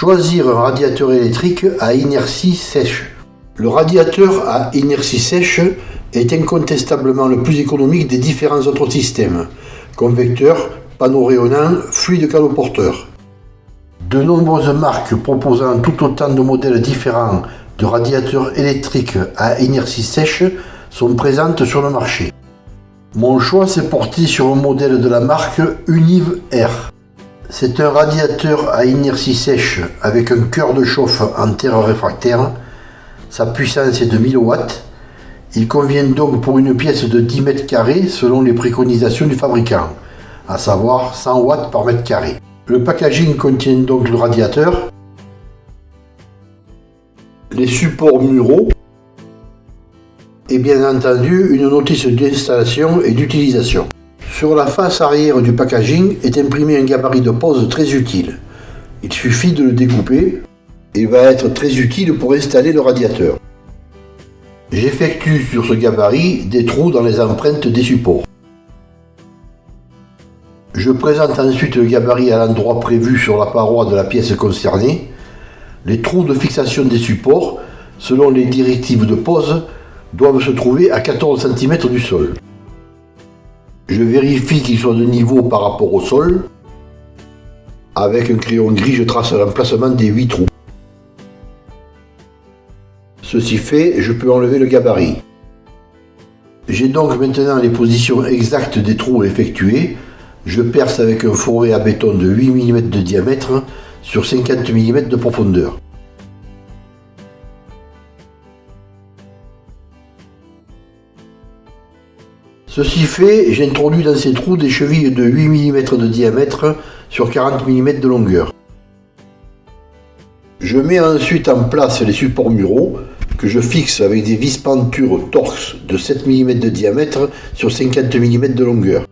Choisir un radiateur électrique à inertie sèche. Le radiateur à inertie sèche est incontestablement le plus économique des différents autres systèmes, convecteur, panneau rayonnant, fluide caloporteur. De nombreuses marques proposant tout autant de modèles différents de radiateurs électriques à inertie sèche sont présentes sur le marché. Mon choix s'est porté sur un modèle de la marque Univ R. C'est un radiateur à inertie sèche avec un cœur de chauffe en terre réfractaire. Sa puissance est de 1000 watts. Il convient donc pour une pièce de 10 mètres carrés selon les préconisations du fabricant, à savoir 100 watts par mètre carré. Le packaging contient donc le radiateur, les supports muraux et bien entendu une notice d'installation et d'utilisation. Sur la face arrière du packaging est imprimé un gabarit de pose très utile. Il suffit de le découper. Il va être très utile pour installer le radiateur. J'effectue sur ce gabarit des trous dans les empreintes des supports. Je présente ensuite le gabarit à l'endroit prévu sur la paroi de la pièce concernée. Les trous de fixation des supports, selon les directives de pose, doivent se trouver à 14 cm du sol. Je vérifie qu'ils soient de niveau par rapport au sol. Avec un crayon gris, je trace l'emplacement des 8 trous. Ceci fait, je peux enlever le gabarit. J'ai donc maintenant les positions exactes des trous effectués. Je perce avec un fourré à béton de 8 mm de diamètre sur 50 mm de profondeur. Ceci fait, j'introduis dans ces trous des chevilles de 8 mm de diamètre sur 40 mm de longueur. Je mets ensuite en place les supports muraux que je fixe avec des vis pentures torx de 7 mm de diamètre sur 50 mm de longueur.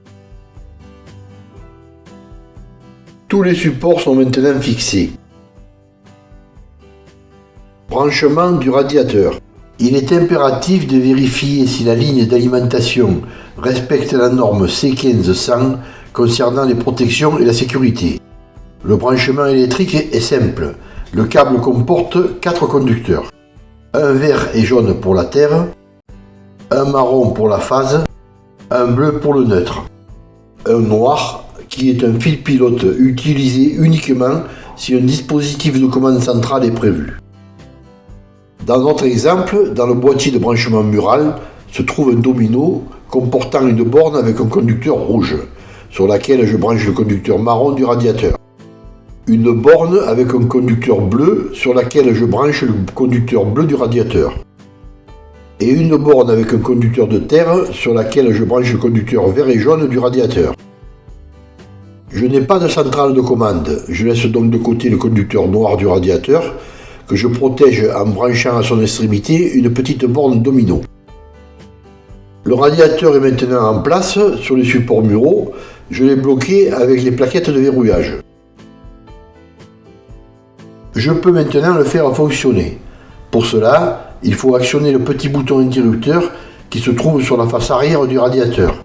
Tous les supports sont maintenant fixés. Branchement du radiateur. Il est impératif de vérifier si la ligne d'alimentation respecte la norme C1500 concernant les protections et la sécurité. Le branchement électrique est simple. Le câble comporte 4 conducteurs. Un vert et jaune pour la terre, un marron pour la phase, un bleu pour le neutre, un noir qui est un fil pilote utilisé uniquement si un dispositif de commande centrale est prévu. Dans notre exemple, dans le boîtier de branchement mural, se trouve un domino comportant une borne avec un conducteur rouge, sur laquelle je branche le conducteur marron du radiateur. Une borne avec un conducteur bleu sur laquelle je branche le conducteur bleu du radiateur. Et une borne avec un conducteur de terre sur laquelle je branche le conducteur vert et jaune du radiateur. Je n'ai pas de centrale de commande, je laisse donc de côté le conducteur noir du radiateur que je protège en branchant à son extrémité une petite borne domino. Le radiateur est maintenant en place sur les supports muraux. Je l'ai bloqué avec les plaquettes de verrouillage. Je peux maintenant le faire fonctionner. Pour cela, il faut actionner le petit bouton interrupteur qui se trouve sur la face arrière du radiateur.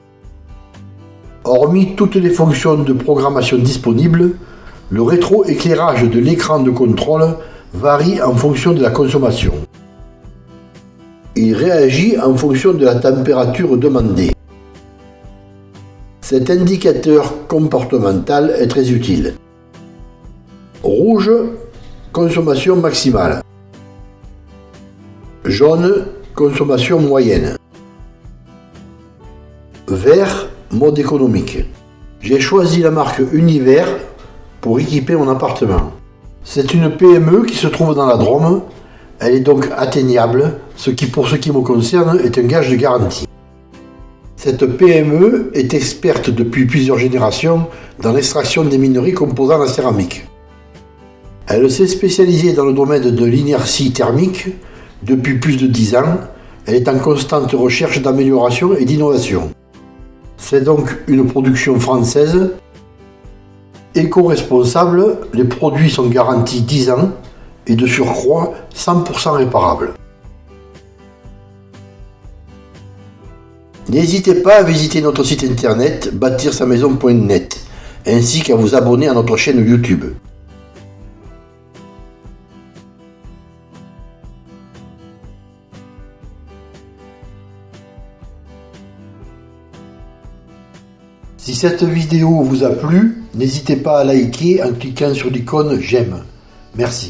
Hormis toutes les fonctions de programmation disponibles, le rétroéclairage de l'écran de contrôle varie en fonction de la consommation. Il réagit en fonction de la température demandée. Cet indicateur comportemental est très utile. Rouge, consommation maximale. Jaune, consommation moyenne. Vert, mode économique. J'ai choisi la marque Univers pour équiper mon appartement. C'est une PME qui se trouve dans la Drôme. Elle est donc atteignable, ce qui pour ce qui me concerne est un gage de garantie. Cette PME est experte depuis plusieurs générations dans l'extraction des minerais composant la céramique. Elle s'est spécialisée dans le domaine de l'inertie thermique depuis plus de 10 ans. Elle est en constante recherche d'amélioration et d'innovation. C'est donc une production française Éco-responsable, les produits sont garantis 10 ans et de surcroît 100% réparables. N'hésitez pas à visiter notre site internet bâtir-sa-maison.net ainsi qu'à vous abonner à notre chaîne YouTube. Si cette vidéo vous a plu, n'hésitez pas à liker en cliquant sur l'icône j'aime. Merci.